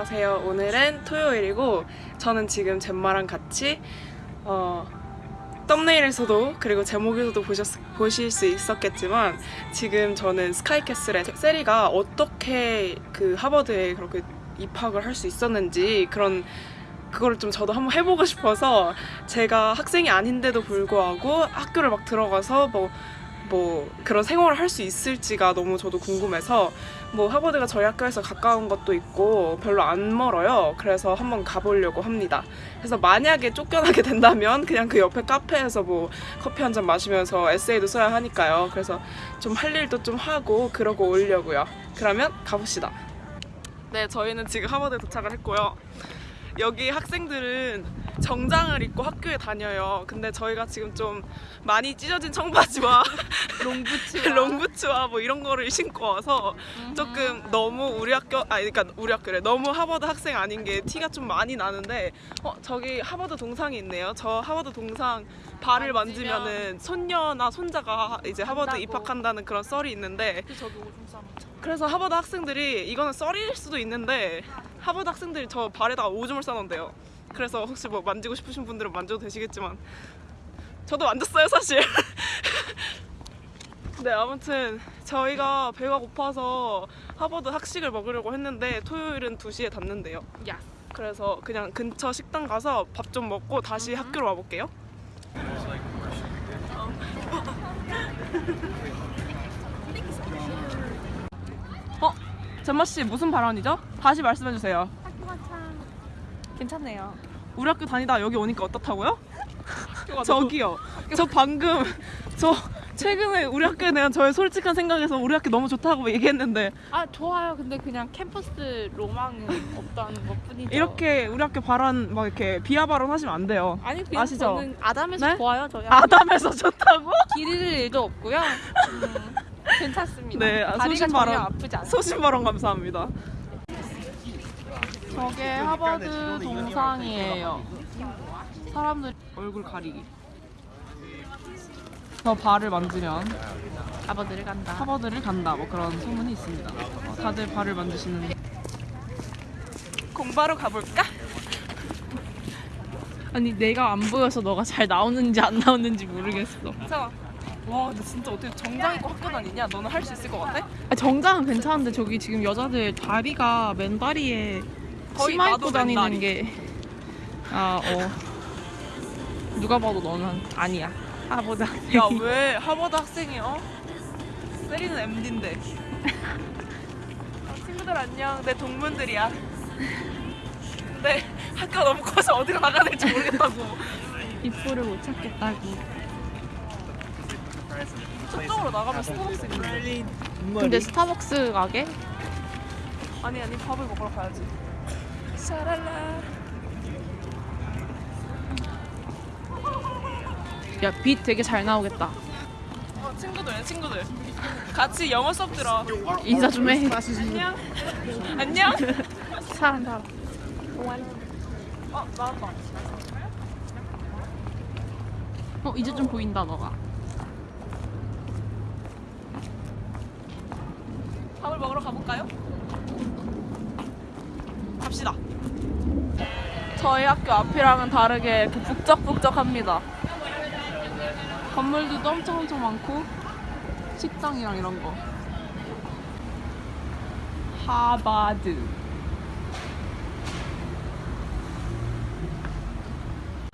안녕하세요. 오늘은 토요일이고 저는 지금 젬마랑 같이 어, 썸네일에서도 그리고 제목에서도 보셨, 보실 수 있었겠지만 지금 저는 스카이캐슬의 세리가 어떻게 그 하버드에 그렇게 입학을 할 수 있었는지 그런 그거를 좀 저도 한번 해보고 싶어서 제가 학생이 아닌데도 불구하고 학교를 막 들어가서 뭐, 뭐 그런 생활을 할 수 있을지가 너무 저도 궁금해서 뭐 하버드가 저희 학교에서 가까운 것도 있고 별로 안 멀어요. 그래서 한번 가보려고 합니다. 그래서 만약에 쫓겨나게 된다면 그냥 그 옆에 카페에서 뭐 커피 한 잔 마시면서 에세이도 써야 하니까요. 그래서 좀 할 일도 좀 하고 그러고 오려고요. 그러면 가봅시다. 네, 저희는 지금 하버드에 도착을 했고요. 여기 학생들은 정장을 입고 학교에 다녀요. 근데 저희가 지금 좀 많이 찢어진 청바지와 롱부츠와 롱부츠와 뭐 이런 거를 신고 와서 조금 너무 우리 학교 아니 그러니까 우리 학교래 너무 하버드 학생 아닌 게 티가 좀 많이 나는데 어 저기 하버드 동상이 있네요. 저 하버드 동상 발을 만지면 만지면은 손녀나 손자가 이제 하버드 간다고. 입학한다는 그런 썰이 있는데 그 저기 오줌 싸놓자 그래서 하버드 학생들이 이거는 썰일 수도 있는데 하버드 학생들이 저 발에다가 오줌을 싸놓은대요. 그래서 혹시 뭐 만지고 싶으신 분들은 만져도 되시겠지만 저도 만졌어요 사실. 네 아무튼 저희가 배가 고파서 하버드 학식을 먹으려고 했는데 토요일은 2시에 닫는데요. 야 그래서 그냥 근처 식당 가서 밥 좀 먹고 다시 학교로 와볼게요. 어? 젠마 씨 무슨 발언이죠? 다시 말씀해 주세요. 괜찮네요 우리 학교 다니다 여기 오니까 어떻다고요? 저기요. 저 방금 저 최근에 우리 학교에 대한 저의 솔직한 생각에서 우리 학교 너무 좋다고 얘기했는데 아 좋아요 근데 그냥 캠퍼스 로망은 없다는 것 뿐이죠 이렇게 우리 학교 발언 막 이렇게 비하 발언 하시면 안 돼요. 아니 그냥 아시죠? 저는 아담해서 네? 좋아요 저희 아담에서 좋다고? 길 잃을 일도 없고요 음, 괜찮습니다 네, 아, 소신 발언. 아프지 않아요 소신 발언 감사합니다. 저게 하버드 동상이에요. 사람들 얼굴 가리기. 저 발을 만지면 아버들을 간다 하버드를 간다. 뭐 그런 소문이 있습니다. 어, 다들 발을 만지시는. 공부하러 가볼까? 아니 내가 안 보여서 너가 잘 나오는지 안 나오는지 모르겠어 자, 와, 근데 진짜 어떻게 정장 입고 학교 다니냐? 너는 할 수 있을 것 같아? 아, 정장은 괜찮은데 저기 지금 여자들 다리가 맨다리에 거의 치마 나도 입고 다니는. 게 아, 어. 누가 봐도 너는 아니야. 하보다. 야, 왜 하버드 학생이야? 세리는 MD인데. 아, 친구들 안녕. 내 동문들이야. 근데 학교가 너무 커서 어디로 나가야 될지 모르겠다고. 입구를 못 찾겠다고. 저쪽으로 나가면 스타벅스 있는데. 근데 스타벅스 가게? 아니 아니 밥을 먹으러 가야지. 샤랄라. 야, 빛 되게 잘 나오겠다. 어, 친구들 친구들. 같이 영어 수업 들어. 인사 좀 해. 안녕. 안녕. 사람 사람. 어 나왔다. 어, 이제 좀 보인다, 너가. 밥을 먹으러 가볼까요? 갑시다. 저희 학교 앞이랑은 다르게 이렇게 북적북적합니다. 건물들도 엄청 엄청 많고 식당이랑 이런 거. 하바드.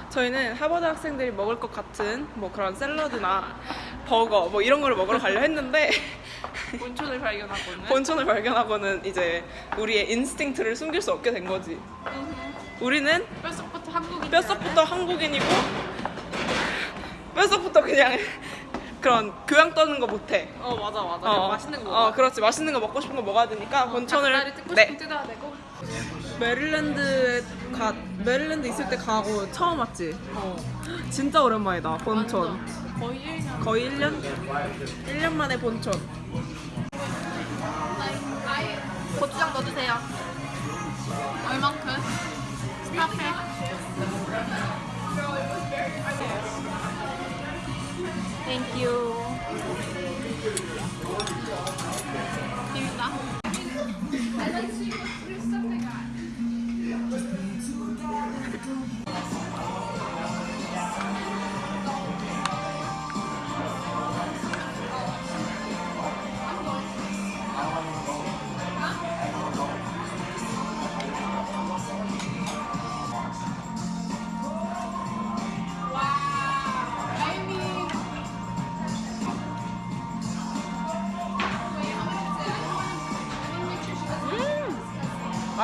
저희는 하버드 학생들이 먹을 것 같은 뭐 그런 샐러드나 버거 뭐 이런 거를 먹으러 가려 했는데 본촌을 발견하고는. 본천을 발견하고는 이제 우리의 인스팅트를 숨길 수 없게 된 거지. 우리는 뼛속부터 한국인. 뼛속부터 한국인이고 뼛속부터 그냥 그런 교양 떠는 거 못해. 어, 맞아, 맞아. 어, 맛있는 거. 어, 그렇지. 맛있는 거 먹고 싶은 거 먹어야 되니까 본천을 닭다리 뜯고 네. 싶으면 뜯어야 되고. 메릴랜드 가 메릴랜드 있을 때 가고 처음 왔지. 어. 진짜 오랜만이다. 본촌. 거의 1년. 거의 1년 1년 만에 본촌. 고추장 넣어주세요. 얼만큼? Stop 해. Thank you. 비빔다.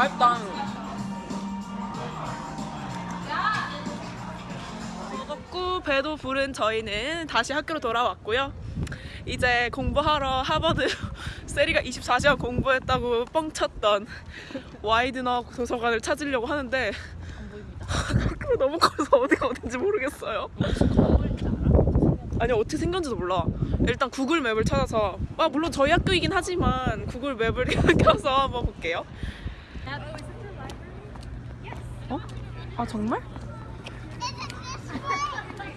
맛있다. 먹고 배도 부른 저희는 다시 학교로 돌아왔고요. 이제 공부하러 하버드 세리가 24시간 공부했다고 뻥쳤던 와이드너 도서관을 찾으려고 하는데. 학교가 너무 커서 어디가 어딘지 모르겠어요. 아니 어떻게 생겼는지도 몰라. 일단 구글 맵을 찾아서 아 물론 저희 학교이긴 하지만 구글 맵을 켜서 한번 볼게요. 어? 아 정말?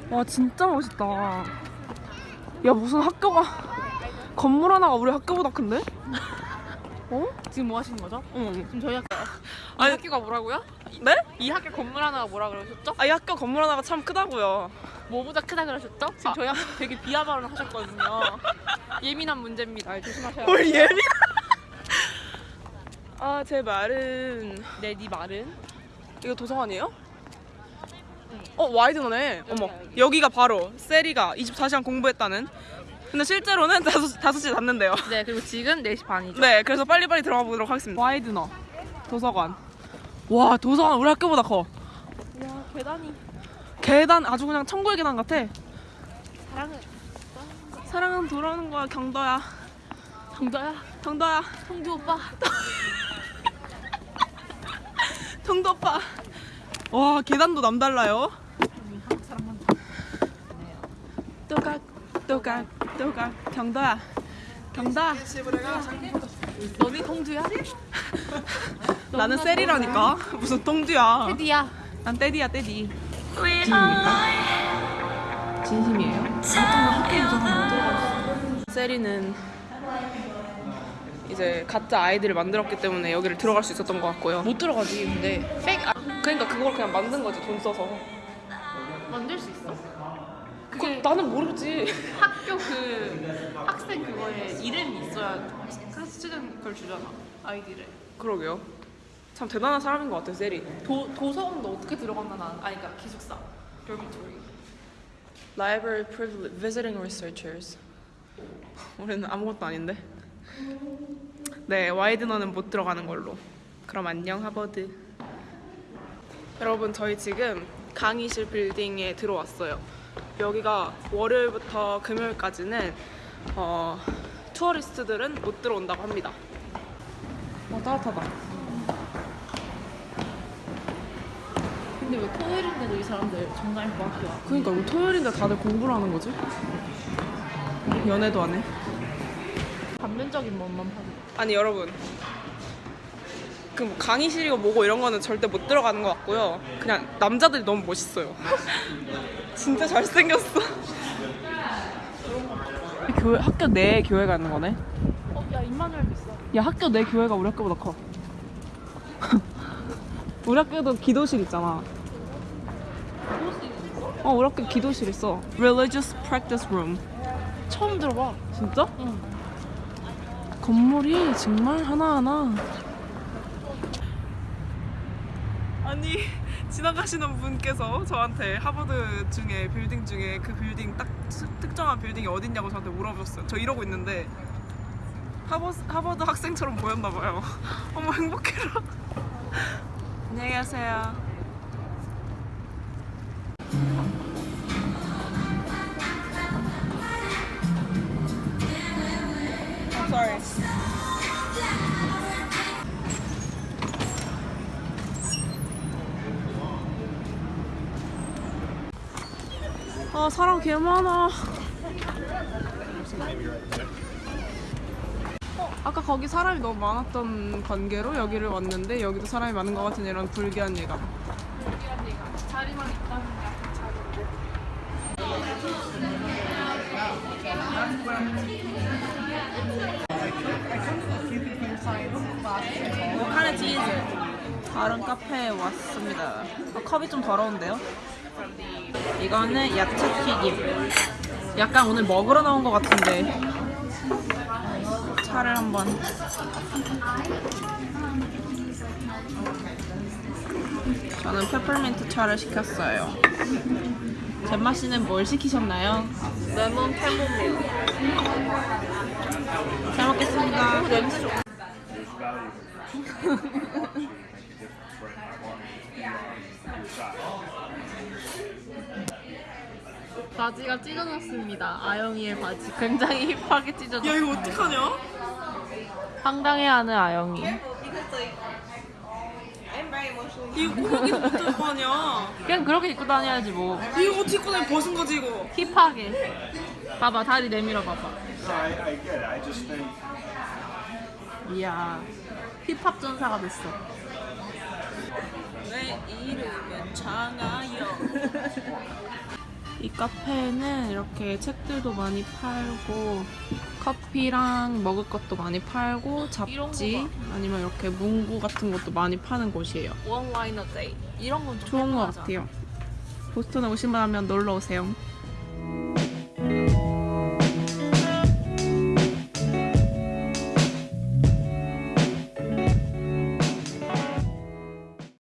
와 진짜 멋있다. 야 무슨 학교가 건물 하나가 우리 학교보다 큰데? 어? 지금 뭐 하시는 거죠? 응. 지금 저희 학교. 이 아니- 학교가 뭐라고요? 네? 이 학교 건물 하나가 뭐라 그러셨죠? 아 이 학교 건물 하나가 참 크다고요. 뭐보다 크다 그러셨죠? 지금 아. 저희 학교 되게 비하 발언 하셨거든요. 예민한 문제입니다. 조심하셔야 뭘 돼요. 예민? 아제 말은 네, 네 말은? 이거 도서관이에요? 응. 어 와이드너네. 어머. 여기가 바로 세리가 24시간 공부했다는. 근데 실제로는 다섯 다섯 시에 닫는데요. 네, 그리고 지금 4시 반이죠. 네, 그래서 빨리빨리 들어가 보도록 하겠습니다. 와이드너 도서관. 와 도서관 우리 학교보다 커. 와, 계단이 계단 아주 그냥 천국의 계단 같아. 사랑해. 사랑은 돌아오는 거야 경도야. 정도야. 경도야. 성규 오빠. 오빠. 와 계단도 남달라요. 또각 또각 또각 경도야. 경도야. 너네 성주야? 나는 셀이라니까 무슨 똥주야 테디야. 난 떼디 진심입니까? 진심이에요? 셀이는 이제 가짜 아이디를 만들었기 때문에 여기를 들어갈 수 있었던 것 같고요 못 들어가지, 근데. Fake 아, 그러니까 그걸 그냥 만든 거지 돈 써서 만들 수 있어. 그게 나는 모르지 학교 그 학생 그거에 이름이 있어야 student 그걸 주잖아. 아이디를. 그러게요 참 대단한 사람인 것 같아 셀이 도, 도서관도 어떻게 들어갔나 난 아니 그러니까 기숙사 dormitory Library Privilege Visiting Researchers 우리는 아무것도 아닌데 네 와이드너는 못 들어가는 걸로. 그럼 안녕 하버드. 여러분 저희 지금 강의실 빌딩에 들어왔어요. 여기가 월요일부터 금요일까지는 어, 투어리스트들은 못 들어온다고 합니다. 어 따뜻하다. 근데 왜 토요일인데도 이 사람들 정말 뭐 학교야 그러니까 우리 토요일인데 다들 공부를 하는 거지? 연애도 안 해? 반면적인 것만 파는 아니 여러분. 그뭐 강의실이고 뭐고 이런 거는 절대 못 들어가는 것 같고요. 그냥 남자들이 너무 멋있어요. 진짜 잘생겼어. 교회 학교 내 교회가 있는 거네? 어 야 임마누엘 비싸 야 학교 내 교회가 우리 학교보다 커. 우리 학교도 기도실 있잖아. 어 우리 학교 기도실 있어. Religious Practice Room. 처음 들어봐. 진짜? 응 건물이 정말 하나하나. 아니 지나가시는 분께서 저한테 하버드 중에 빌딩 중에 그 빌딩 딱 스- 특정한 빌딩이 어딨냐고 저한테 물어보셨어요. 저 이러고 있는데 하버, 하버드 학생처럼 보였나 봐요. 어머 행복해라. 안녕히 가세요 아 사람 개 많아. 어, 아까 거기 사람이 너무 많았던 관계로 여기를 왔는데 여기도 사람이 많은 것 같은 이런 불길한 예감. 자리만 있다는 카네 치즈. 다른 카페에 왔습니다. 아, 컵이 좀 더러운데요? 이거는 야채 튀김. 약간 오늘 먹으러 나온 것 같은데. 차를 한번. 저는 페퍼민트 차를 시켰어요. 잼마 씨는 뭘 시키셨나요? 레몬 캐모밀 잘 먹겠습니다. 냄새 좋 바지가 찢어졌습니다. 아영이의 바지 굉장히 힙하게 찢어졌어. 야 이거 어떡하냐? 황당해하는 아영이. 이거 꾸미기도 못할 거 아니야? 그냥 그렇게 입고 다녀야지 뭐. 이거 어떻게 입고 다니 벗은 거지 이거? 힙하게. 봐봐 다리 내밀어 봐봐. 이야 힙합 전사가 됐어. 내 이름은 장아영. 이 카페에는 이렇게 책들도 많이 팔고 커피랑 먹을 것도 많이 팔고 잡지 아니면 이렇게 문구 같은 것도 많이 파는 곳이에요. One line a day 이런 건좀 좋은 것. 같아요. 보스턴에 오시면 놀러 오세요.